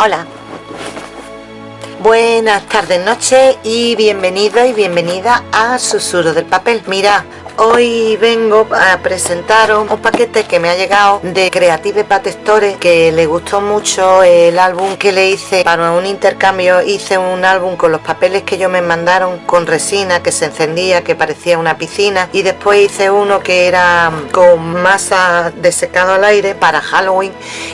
Hola. Buenas tardes, noches y bienvenido y bienvenida a Susurro del Papel. Mira, Hoy vengo a presentaros un paquete que me ha llegado de Creative Pat Store que le gustó mucho el álbum que le hice para un intercambio. Hice un álbum con los papeles que ellos me mandaron con resina que se encendía, que parecía una piscina. Y después hice uno que era con masa de secado al aire para Halloween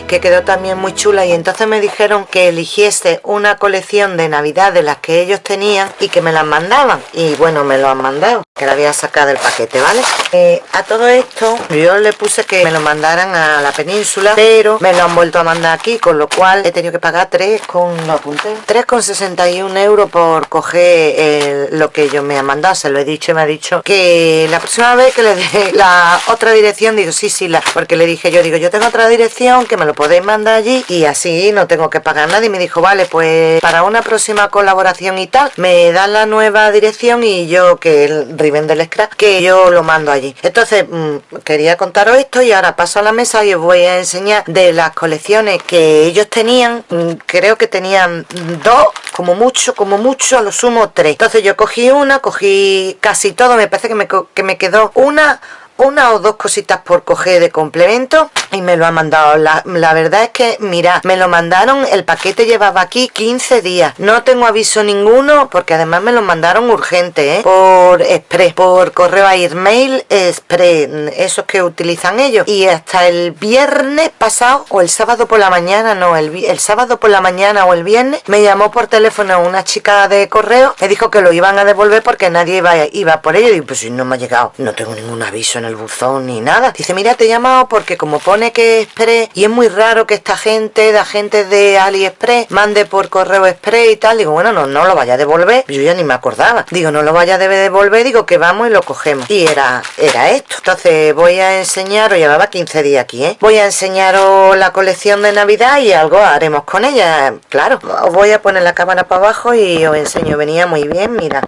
que quedó también muy chula. Y entonces me dijeron que eligiese una colección de navidad de las que ellos tenían y que me las mandaban. Y bueno me lo han mandado que la voy a sacar paquete, ¿vale? Eh, a todo esto yo le puse que me lo mandaran a la península, pero me lo han vuelto a mandar aquí, con lo cual he tenido que pagar 3 con, lo apunté, 3,61 euros por coger lo que ellos me han mandado, se lo he dicho me ha dicho que la próxima vez que le dé la otra dirección, digo, sí, sí, la, porque le dije yo, digo, yo tengo otra dirección que me lo podéis mandar allí y así no tengo que pagar nada y me dijo, vale, pues para una próxima colaboración y tal, me dan la nueva dirección y yo que el Riven del Scrap, que yo lo mando allí. Entonces, mm, quería contaros esto y ahora paso a la mesa y os voy a enseñar de las colecciones que ellos tenían. Mm, creo que tenían dos, como mucho, como mucho, a lo sumo tres. Entonces yo cogí una, cogí casi todo, me parece que me, que me quedó una una o dos cositas por coger de complemento y me lo ha mandado. La, verdad es que mira me lo mandaron el paquete llevaba aquí 15 días. No tengo aviso ninguno porque además me lo mandaron urgente ¿eh? por express por correo a email express esos que utilizan ellos. Y hasta el viernes pasado o el sábado por la mañana no el, el sábado por la mañana o el viernes me llamó por teléfono una chica de correo me dijo que lo iban a devolver porque nadie iba, iba por ello. Y pues si no me ha llegado no tengo ningún aviso el buzón ni nada. Dice, mira, te he llamado porque como pone que Express y es muy raro que esta gente, la gente de AliExpress, mande por correo Express y tal. Digo, bueno, no, no lo vaya a devolver. Yo ya ni me acordaba. Digo, no lo vaya a devolver. Digo, que vamos y lo cogemos. Y era, era esto. Entonces voy a enseñaros, llevaba 15 días aquí, ¿eh? Voy a enseñaros la colección de Navidad y algo haremos con ella. Claro, os voy a poner la cámara para abajo y os enseño. Venía muy bien, mira.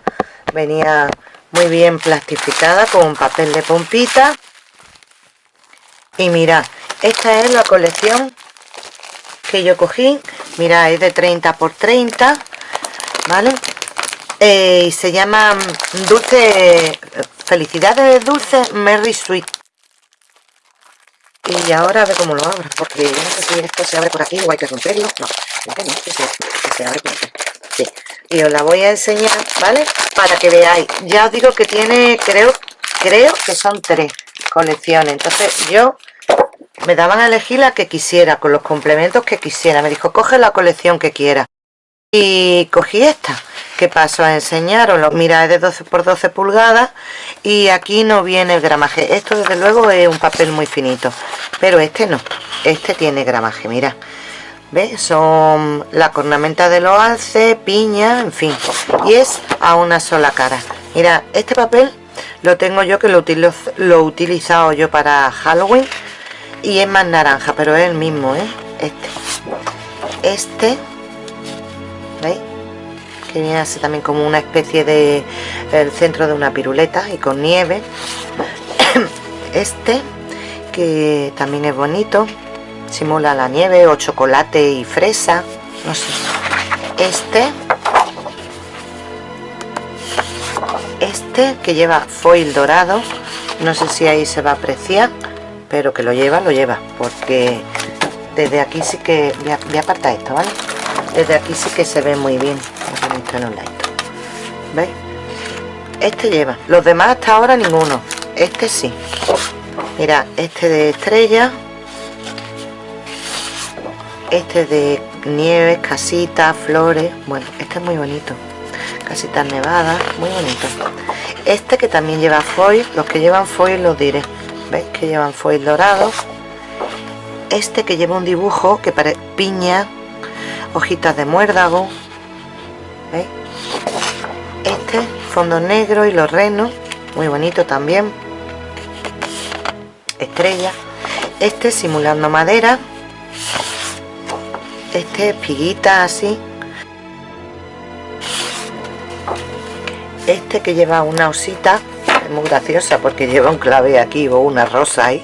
Venía muy bien plastificada con papel de pompita. Y mira esta es la colección que yo cogí. Mira es de 30 por 30 vale eh, y se llama dulce felicidades dulce Merry Sweet y ahora a ver cómo lo abro porque yo no sé si esto se abre por aquí o hay que romperlo. No, no, se, que se abre por aquí. Sí. Y os la voy a enseñar vale para que veáis. Ya os digo que tiene creo creo que son tres colecciones. Entonces yo me daban a elegir la que quisiera con los complementos que quisiera. Me dijo coge la colección que quiera y cogí esta que paso a enseñaros mira es de 12 por 12 pulgadas y aquí no viene el gramaje esto desde luego es un papel muy finito pero este no este tiene gramaje mira ¿Ves? Son la cornamenta de los alces, piña, en fin. Y es a una sola cara. Mira, este papel lo tengo yo que lo, lo he utilizado yo para Halloween. Y es más naranja, pero es el mismo, ¿eh? Este. Este. Viene así también como una especie de... El centro de una piruleta y con nieve. Este, que también es bonito simula la nieve o chocolate y fresa no sé este este que lleva foil dorado no sé si ahí se va a apreciar pero que lo lleva, lo lleva porque desde aquí sí que voy a, apartar esto, ¿vale? desde aquí sí que se ve muy bien ¿veis? este lleva, los demás hasta ahora ninguno. Este sí. Mira, este de estrella. Este de nieves, casitas, flores. Bueno, este es muy bonito. Casitas nevadas, muy bonito. Este que también lleva foil los que llevan foil los diré. Veis que llevan foil dorado. Este que lleva un dibujo que parece piña hojitas de muérdago ¿veis? este fondo negro y los renos muy bonito también. Estrella. Este simulando madera. Este espiguita así. Este que lleva una osita es muy graciosa porque lleva un clave aquí o una rosa ahí.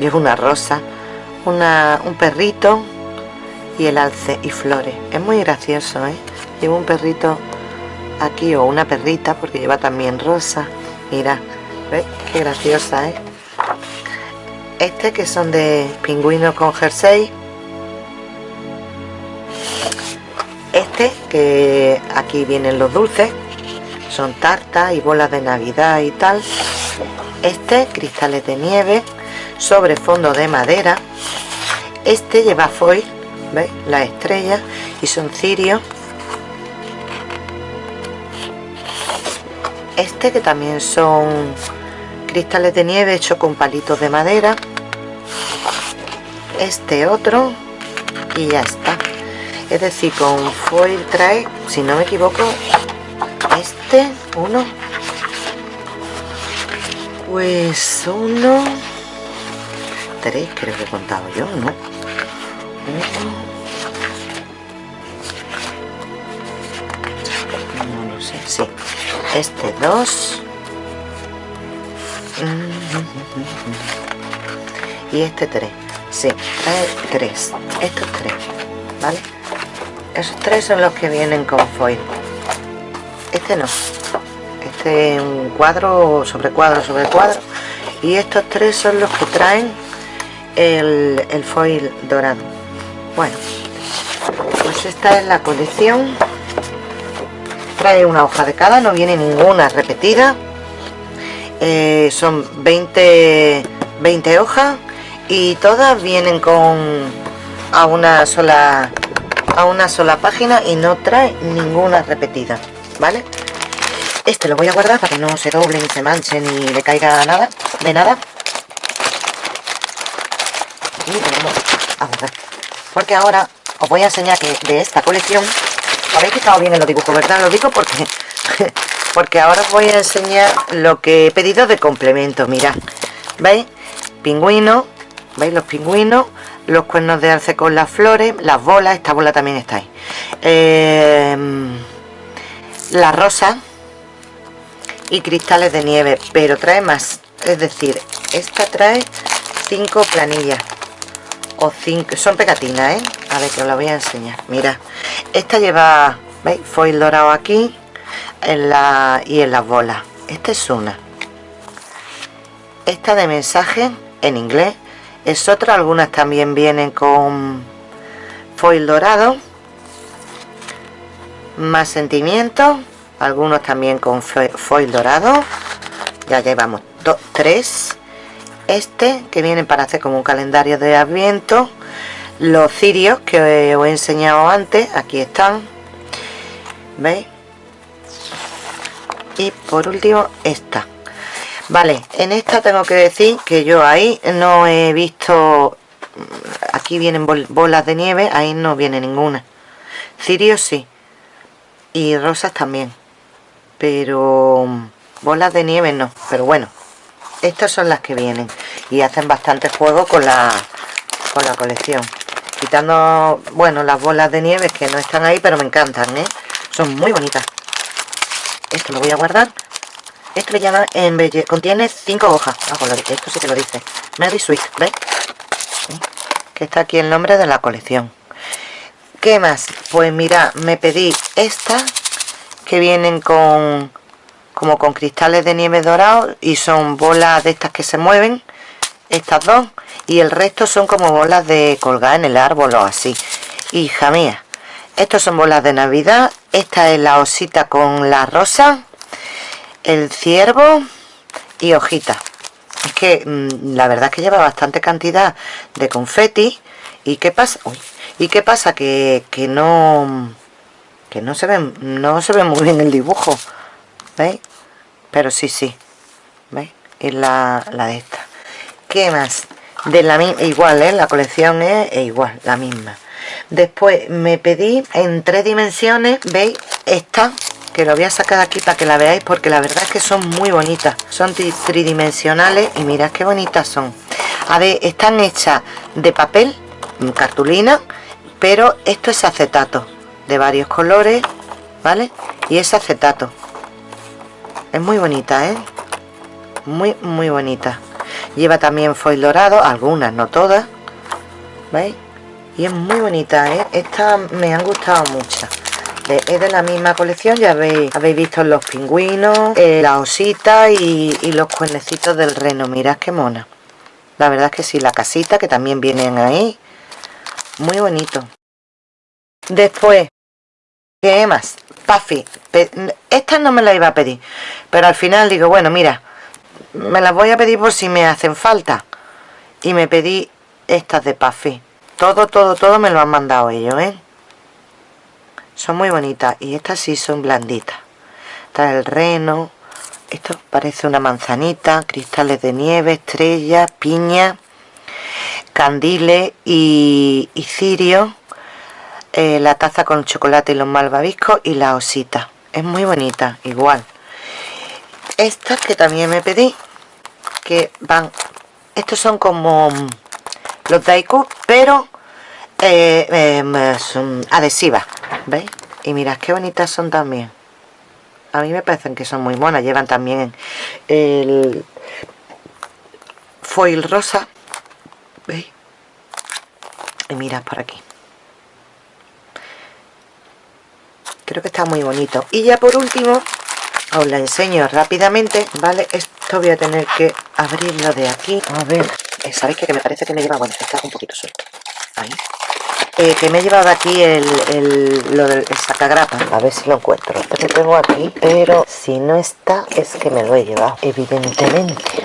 Lleva una rosa una, un perrito y el alce y flores. Es muy gracioso ¿eh? lleva un perrito aquí o una perrita porque lleva también rosa. Mira ¿ves? qué graciosa ¿eh? este que son de pingüino con jersey. Este que aquí vienen los dulces. Son tartas y bolas de navidad y tal. Este cristales de nieve sobre fondo de madera. Este lleva foil ¿veis? la estrella y son cirios. Este que también son cristales de nieve hechos con palitos de madera. Este otro y ya está. Es decir con foil trae si no me equivoco este uno. Pues uno tres creo que he contado yo no no lo sé sí. Este dos. Y este tres. Sí, tres. Estos tres ¿vale? esos tres son los que vienen con foil. Este no. Este es un cuadro sobre cuadro sobre cuadro. Y estos tres son los que traen el foil dorado bueno pues esta es la colección. Trae una hoja de cada no viene ninguna repetida. Eh, son 20 20 hojas y todas vienen con a una sola a una sola página y no trae ninguna repetida vale este lo voy a guardar para que no se doble ni se manche ni le caiga nada de nada y tenemos a guardar porque ahora os voy a enseñar que de esta colección habéis fijado bien en los dibujos verdad lo digo porque porque ahora os voy a enseñar lo que he pedido de complemento mirad veis pingüino veis los pingüinos los cuernos de arce con las flores, las bolas, esta bola también está ahí. Eh, la rosa y cristales de nieve, pero trae más. Es decir, esta trae cinco planillas o son pegatinas, ¿eh? A ver que os la voy a enseñar. Mira, esta lleva, ¿veis? Foil dorado aquí en la, y en las bolas. Esta es una. Esta de mensaje en inglés es otra, algunas también vienen con foil dorado más sentimientos algunos también con foil dorado ya llevamos dos, tres este que viene para hacer como un calendario de adviento los cirios que os he enseñado antes aquí están veis y por último esta Vale, en esta tengo que decir que yo ahí no he visto... Aquí vienen bolas de nieve, ahí no viene ninguna. Cirios sí. Y rosas también. Pero bolas de nieve no. Pero bueno, estas son las que vienen. Y hacen bastante juego con la, con la colección. Quitando, bueno, las bolas de nieve que no están ahí, pero me encantan, ¿eh? Son muy bonitas. Esto lo voy a guardar esto le llama. Contiene cinco hojas. Ah, pues esto sí que lo dice. Merry Sweet, ¿ves? Que está aquí el nombre de la colección. ¿Qué más? Pues mira, me pedí estas que vienen con como con cristales de nieve dorados y son bolas de estas que se mueven estas dos y el resto son como bolas de colgar en el árbol o así. Hija mía estos son bolas de navidad esta es la osita con la rosa el ciervo y hojita es que mm, la verdad es que lleva bastante cantidad de confeti y qué pasa y qué pasa que, no que no se ve no se ve muy bien el dibujo veis pero sí sí veis es la, la de esta qué más de la igual ¿eh? la colección es igual la misma. Después me pedí en tres dimensiones veis esta que lo voy a sacar aquí para que la veáis porque la verdad es que son muy bonitas. Son tridimensionales y mirad qué bonitas son. A ver están hechas de papel cartulina pero esto es acetato de varios colores vale y es acetato. Es muy bonita ¿eh? muy muy bonita lleva también foil dorado algunas no todas. Veis y es muy bonita ¿eh? estas me han gustado mucho. Es de la misma colección ya habéis, habéis visto los pingüinos eh, la osita y, y, los cuernecitos del reno. Mirad qué mona. La verdad es que sí, la casita que también vienen ahí. Muy bonito. Después ¿qué más? Puffy. Esta no me la iba a pedir pero al final digo bueno mira me las voy a pedir por si me hacen falta. Y me pedí estas de Puffy. Todo, todo, todo me lo han mandado ellos, ¿eh? son muy bonitas y estas sí son blanditas. Está el reno esto parece una manzanita cristales de nieve, estrellas, piña candiles y, cirio eh, la taza con chocolate y los malvaviscos y la osita. Es muy bonita, igual estas que también me pedí que van estos son como los daiku pero eh, em, son adhesivas ¿veis? y mirad qué bonitas son también a mí me parecen que son muy monas llevan también el foil rosa ¿veis? y mirad por aquí creo que está muy bonito y ya por último os la enseño rápidamente vale esto voy a tener que abrirlo de aquí. A ver eh, sabéis que, me parece que me lleva bueno está un poquito suelto. Ahí. Eh, que me he llevado aquí el, el, lo del sacagrapa. A ver si lo encuentro. Que tengo aquí pero si no está es que me lo he llevado. Evidentemente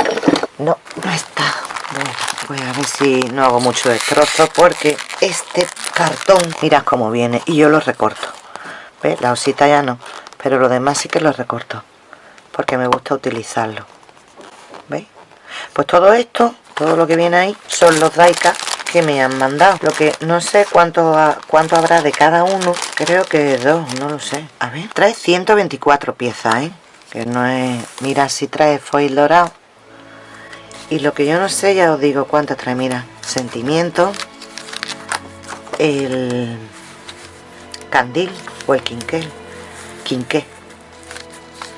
no, no está. Bueno, voy a ver si no hago mucho destrozo porque este cartón mirad cómo viene y yo lo recorto. ¿ves? la osita ya no pero lo demás sí que lo recorto porque me gusta utilizarlo. ¿veis? pues todo esto todo lo que viene ahí son los daika que me han mandado. Lo que no sé cuánto cuánto habrá de cada uno. Creo que dos no lo sé. A ver trae 124 piezas ¿eh? que no es mira si trae foil dorado. Y lo que yo no sé ya os digo cuántas trae. Mira sentimiento el candil o el quinquel quinqué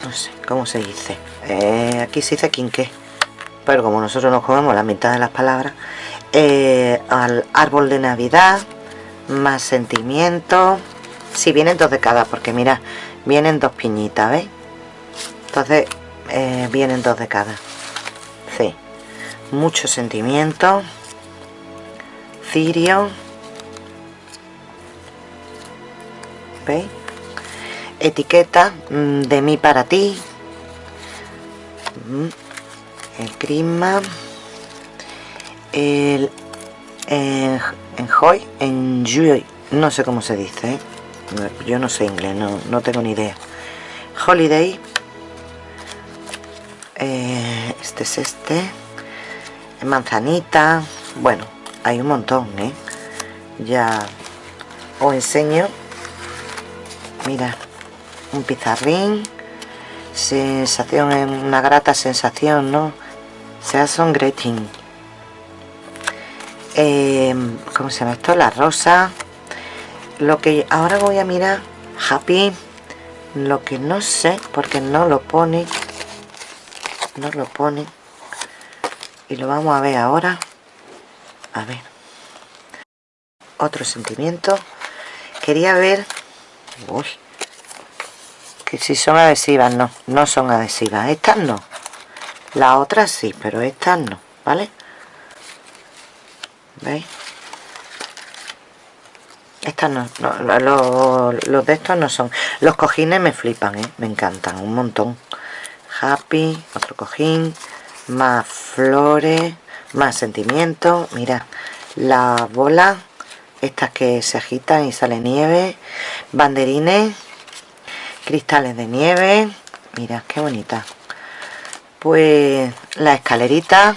no sé cómo se dice eh, aquí se dice quinqué pero como nosotros nos comemos la mitad de las palabras eh, al árbol de navidad más sentimiento. Si vienen dos de cada porque mira vienen dos piñitas ¿veis? entonces eh, vienen dos de cada. Sí. Mucho sentimiento. Cirio. ¿veis? Etiqueta mm, de mí para ti mm, el crisma el en, hoy en Joy, no sé cómo se dice, ¿eh? yo no sé inglés, no, no tengo ni idea. Holiday, eh, este es este, manzanita, bueno, hay un montón, ¿eh? Ya os enseño, mira, un pizarrín, sensación, una grata sensación, ¿no? sea son greeting eh, ¿cómo se llama esto? la rosa. Lo que ahora voy a mirar happy lo que no sé porque no lo pone no lo pone y lo vamos a ver ahora. A ver. Otro sentimiento. Quería ver que si son adhesivas no no son adhesivas. Estas no. Las otras sí pero estas no vale ¿veis? estas no, los, de estos no son. Los cojines me flipan, ¿eh? me encantan un montón. Happy, otro cojín más flores más sentimientos. Mira las bolas estas que se agitan y sale nieve banderines cristales de nieve mira qué bonita pues la escalerita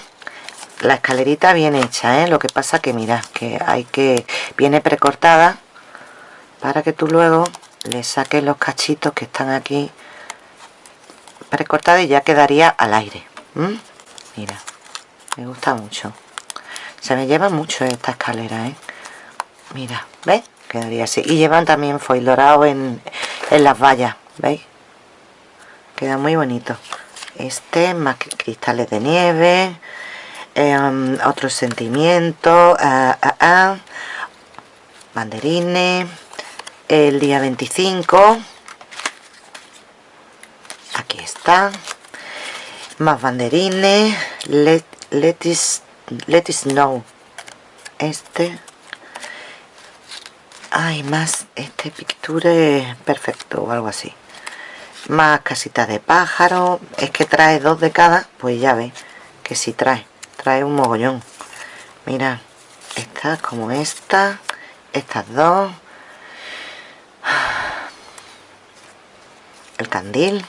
la escalerita bien hecha ¿eh? lo que pasa que mira que hay que viene precortada para que tú luego le saques los cachitos que están aquí precortada y ya quedaría al aire mira me gusta mucho se me lleva mucho esta escalera ¿eh? mira ¿ves? quedaría así y llevan también foil dorado en, en las vallas ¿veis? queda muy bonito este más cristales de nieve eh, otro sentimiento ah, ah, ah. banderines el día 25 aquí está más banderines let, let, let it snow este hay más este picture perfecto o algo así más casitas de pájaro. Es que trae dos de cada pues ya ve que si trae. Trae un mogollón. Mira estas como esta estas dos. El candil.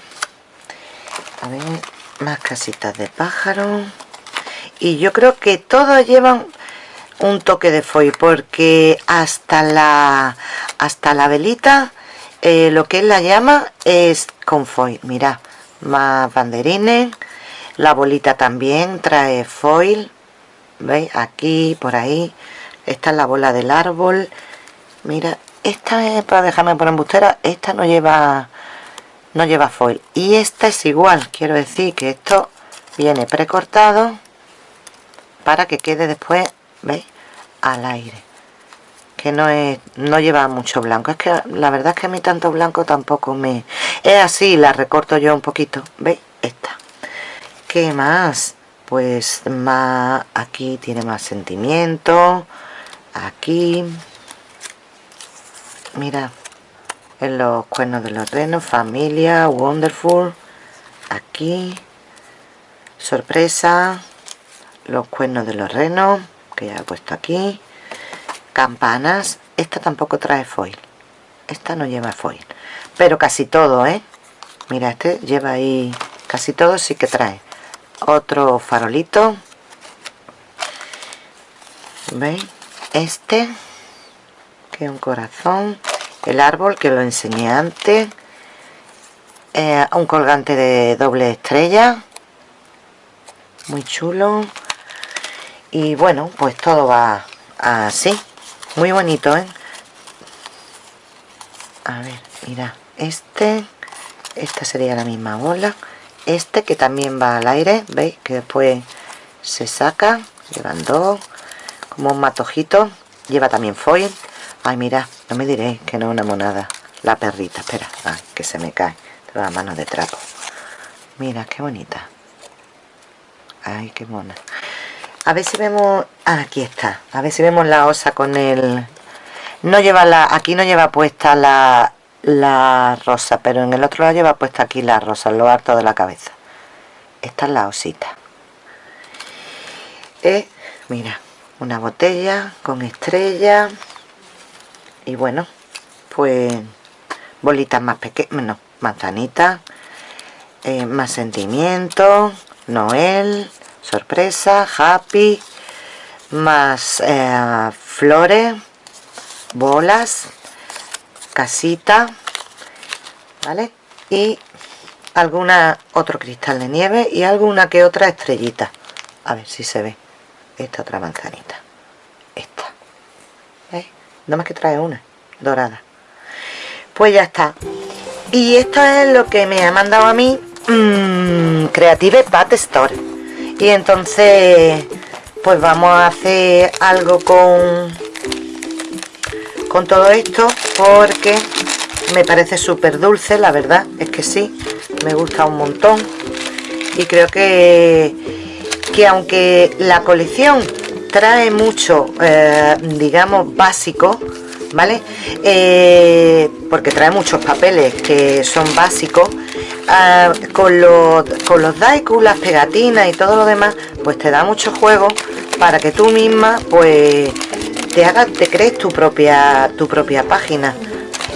A más casitas de pájaro. Y yo creo que todos llevan un toque de foil porque hasta la hasta la velita eh, lo que es la llama es con foil mira más banderines. La bolita también trae foil. Veis aquí por ahí. Esta es la bola del árbol. Mira esta es para dejarme por embustera esta no lleva no lleva foil. Y esta es igual. Quiero decir que esto viene precortado para que quede después veis al aire que no es no lleva mucho blanco. Es que la verdad es que a mí tanto blanco tampoco me es así la recorto yo un poquito. Veis esta. ¿qué más? pues más aquí tiene más sentimiento. Aquí. Mira en los cuernos de los renos familia wonderful. Aquí. Sorpresa. Los cuernos de los renos que ya he puesto aquí campanas esta tampoco trae foil. Esta no lleva foil. Pero casi todo eh mira este lleva ahí casi todo sí que trae. Otro farolito. Veis este que un corazón. El árbol que lo enseñé antes. Eh, un colgante de doble estrella. Muy chulo. Y bueno pues todo va así muy bonito ¿eh? a ver mira este esta sería la misma bola. Este que también va al aire veis que después se saca llevan dos como un matojito lleva también foil. Ay mira no me diré que no es una monada. La perrita espera ay, que se me cae de la mano de trapo. Mira qué bonita. Ay qué mona a ver si vemos ah, aquí está. A ver si vemos la osa con el no lleva la aquí no lleva puesta la, la rosa pero en el otro lado lleva puesta aquí la rosa lo alto de la cabeza. Esta es la osita. Eh, mira una botella con estrella y bueno pues bolitas más pequeñas no, manzanitas eh, más sentimiento Noel sorpresa, happy, más eh, flores, bolas, casita, ¿vale? Y alguna otro cristal de nieve y alguna que otra estrellita. A ver si se ve. Esta otra manzanita. Esta. ¿Veis? Más que trae una, dorada. Pues ya está. Y esto es lo que me ha mandado a mí mmm, Creative Pat Store y entonces pues vamos a hacer algo con con todo esto porque me parece súper dulce la verdad es que sí me gusta un montón y creo que que aunque la colección trae mucho eh, digamos básico ¿vale? Eh, porque trae muchos papeles que son básicos ah, con, los, con los daiku, las pegatinas y todo lo demás pues te da mucho juego para que tú misma pues te hagas, te crees tu propia tu propia página.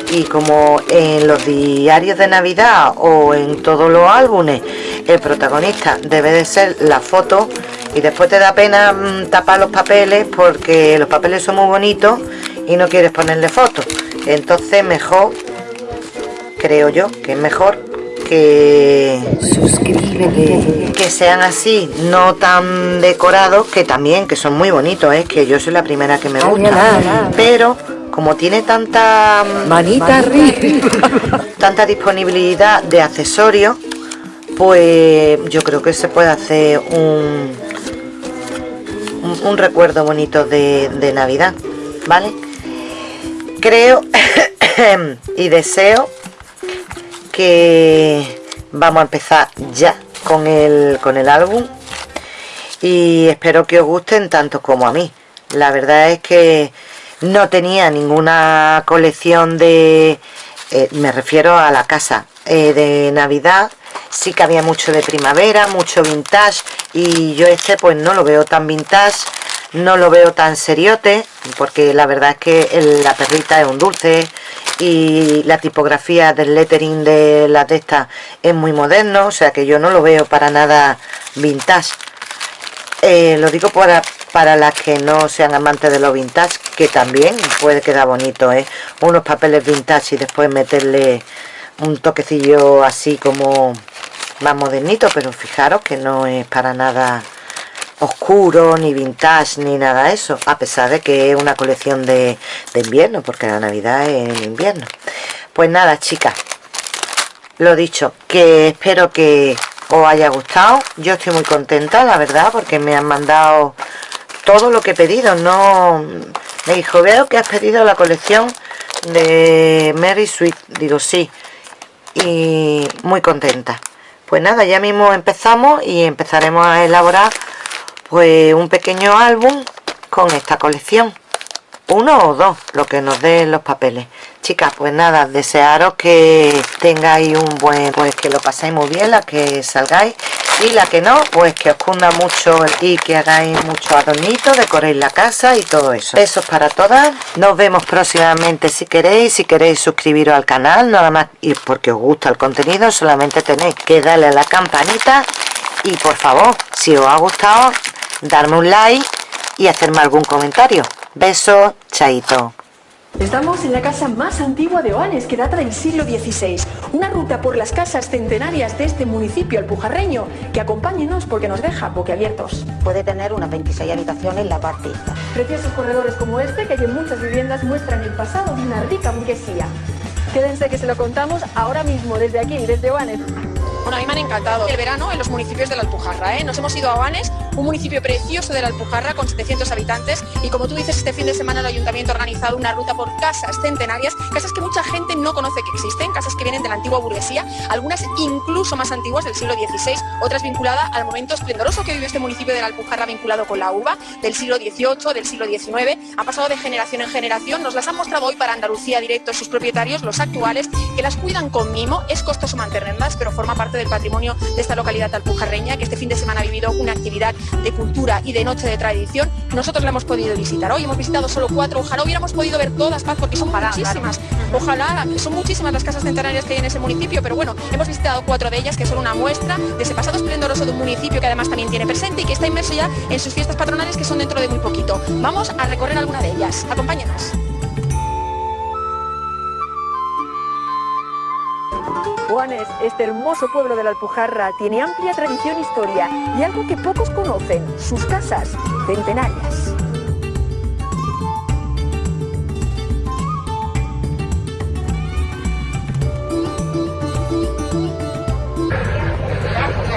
Y como en los diarios de navidad o en todos los álbumes el protagonista debe de ser la foto y después te da pena mm, tapar los papeles porque los papeles son muy bonitos y no quieres ponerle fotos entonces mejor creo yo que es mejor que suscríbete que sean así no tan decorados que también que son muy bonitos es ¿eh? que yo soy la primera que me gusta. Pero como tiene tanta manita tanta disponibilidad de accesorios pues yo creo que se puede hacer un un, recuerdo bonito de, de navidad vale creo y deseo que vamos a empezar ya con el, con el álbum y espero que os gusten tanto como a mí. La verdad es que no tenía ninguna colección de... Eh, me refiero a la casa eh, de Navidad. Sí que había mucho de primavera, mucho vintage y yo este pues no lo veo tan vintage, no lo veo tan seriote porque la verdad es que la perrita es un dulce y la tipografía del lettering de la testa es muy moderno, o sea que yo no lo veo para nada vintage. Eh, lo digo para, para las que no sean amantes de lo vintage, que también puede quedar bonito, ¿eh? Unos papeles vintage y después meterle un toquecillo así como más modernito, pero fijaros que no es para nada oscuro, ni vintage, ni nada eso, a pesar de que es una colección de, de invierno, porque la Navidad es en invierno. Pues nada, chicas, lo dicho, que espero que os haya gustado. Yo estoy muy contenta la verdad porque me han mandado todo lo que he pedido. No me dijo veo que has pedido la colección de Mary Sweet digo sí y muy contenta. Pues nada ya mismo empezamos y empezaremos a elaborar pues un pequeño álbum con esta colección. Uno o dos lo que nos den los papeles. Chicas pues nada desearos que tengáis un buen pues que lo paséis muy bien la que salgáis. Y la que no pues que os cunda mucho y que hagáis mucho adornito decoréis la casa y todo eso. Besos para todas. Nos vemos próximamente si queréis. Si queréis suscribiros al canal nada más. Y porque os gusta el contenido solamente tenéis que darle a la campanita. Y por favor si os ha gustado darme un like y hacerme algún comentario besos chaito Estamos en la casa más antigua de Oanes, que data del siglo XVI. Una ruta por las casas centenarias de este municipio alpujarreño, que acompáñenos porque nos deja boquiabiertos. Puede tener unas 26 habitaciones en la parte Preciosos corredores como este, que hay en muchas viviendas, muestran el pasado de una rica burguesía. Quédense que se lo contamos ahora mismo, desde aquí, desde Oanes. Bueno, a mí me han encantado el verano en los municipios de la Alpujarra. ¿eh? Nos hemos ido a Oanes, un municipio precioso de la Alpujarra con 700 habitantes y como tú dices, este fin de semana el ayuntamiento ha organizado una ruta por casas centenarias, casas que mucha gente no conoce que existen, casas que vienen de la antigua burguesía, algunas incluso más antiguas del siglo XVI, otras vinculadas al momento esplendoroso que vive este municipio de la Alpujarra vinculado con la uva, del siglo XVIII, del siglo XIX, ha pasado de generación en generación, nos las han mostrado hoy para Andalucía directo sus propietarios, los actuales, que las cuidan con mimo, es costoso mantenerlas, pero forma parte del patrimonio de esta localidad alpujarreña, que este fin de semana ha vivido una actividad de cultura y de noche de tradición. Nosotros la hemos podido visitar hoy, hemos visitado solo cuatro, ojalá hubiéramos podido ver todas, Paz, porque son muchísimas. Ojalá, son muchísimas las casas centenarias que hay en ese municipio, pero bueno, hemos visitado cuatro de ellas, que son una muestra de ese pasado esplendoroso de un municipio que además también tiene presente y que está inmerso ya en sus fiestas patronales, que son dentro de muy poquito. Vamos a recorrer alguna de ellas. Acompáñanos. Juanes, este hermoso pueblo de la Alpujarra, tiene amplia tradición e historia y algo que pocos conocen, sus casas centenarias.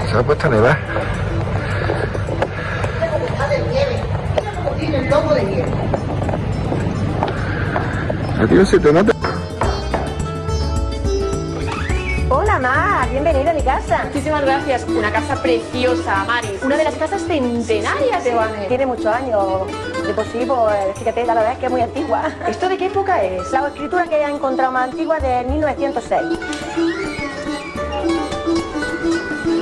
Se ha puesto a nevar. Se te. Muchísimas gracias. Una casa preciosa, Maris. Una de las casas centenarias de Oanes. Tiene muchos años. De por sí, pues, fíjate, la verdad es que es muy antigua. ¿Esto de qué época es? La escritura que he encontrado más antigua de 1906.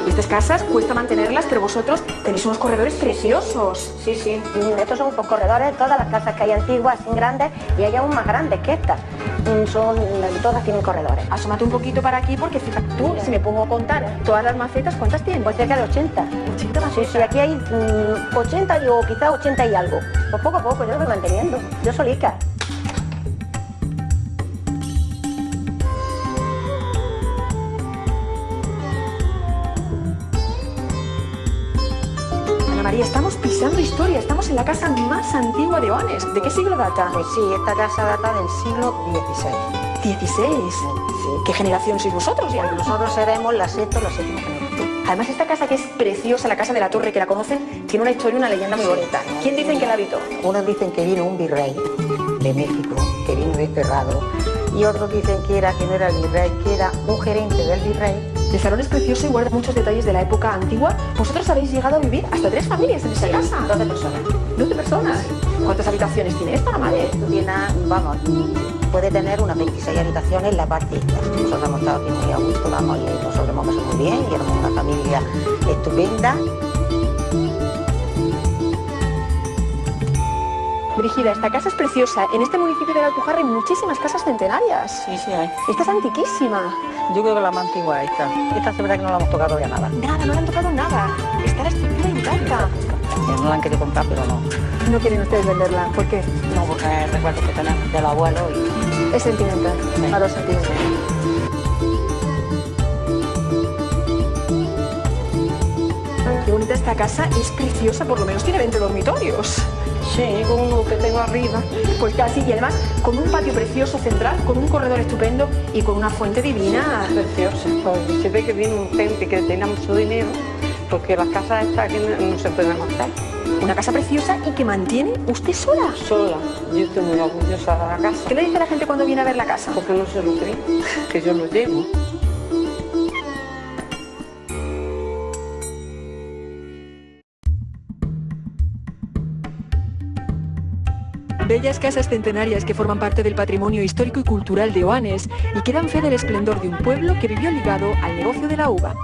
Estas casas cuesta mantenerlas, pero vosotros tenéis unos corredores preciosos. Sí, sí. Estos son pues, corredores, todas las casas que hay antiguas, sin grandes, y hay aún más grandes que estas. Mm, son, todas tienen corredores. Asómate un poquito para aquí porque fíjate tú, si me pongo a contar todas las macetas, ¿cuántas tienen? Pues cerca de 80. 80 macetas. Sí, sí, aquí hay 80 mm, o quizás 80 y algo. Pues poco a poco yo lo voy manteniendo. Yo solica. María, estamos pisando historia, estamos en la casa más antigua de Oanes. ¿De qué siglo data? Pues sí, esta casa data del siglo XVI. ¿16? Sí. ¿Qué generación sois vosotros ya? Nosotros seremos la sexta o la séptima generación. Además, esta casa que es preciosa, la casa de la torre, que la conocen, tiene una historia, una leyenda muy bonita. ¿Quién dicen que la habitó? Unos dicen que vino un virrey de México, que vino desterrado, y otros dicen que era que no era el virrey, que era un gerente del virrey. El salón es precioso y guarda muchos detalles de la época antigua. Vosotros habéis llegado a vivir hasta tres familias en esta casa. 12 personas. 12 personas. ¿Cuántas habitaciones tiene esta, la madre? Tiene, vamos, puede tener unas 26 habitaciones en la parte. Nosotros hemos estado aquí muy a gusto, vamos, y nosotros hemos pasado muy bien, y éramos una familia estupenda. Brigida, esta casa es preciosa. En este municipio de la Alpujarra hay muchísimas casas centenarias. Sí, sí hay. Esta es antiquísima. Yo creo que la más antigua es esta. Esta es verdad que no la hemos tocado ya nada. Nada, no le han tocado nada. Está la estructura intacta. No la han querido comprar, pero no. No quieren ustedes venderla. ¿Por qué? No, porque es recuerdo que tenemos del abuelo y... Es sentimental. Sí. A los sentidos. Qué bonita esta casa. Es preciosa. Por lo menos tiene 20 dormitorios. Sí, con uno que tengo arriba. Pues casi, y además con un patio precioso central, con un corredor estupendo y con una fuente divina. Preciosa. Pues se ve que viene gente que tenga mucho dinero, porque las casas estas aquí no, no se pueden hacer. Una casa preciosa y que mantiene usted sola. Sola. Yo estoy muy orgullosa de la casa. ¿Qué le dice la gente cuando viene a ver la casa? Porque no se lo creen, que yo lo llevo. Bellas casas centenarias que forman parte del patrimonio histórico y cultural de Oanes y que dan fe del esplendor de un pueblo que vivió ligado al negocio de la uva.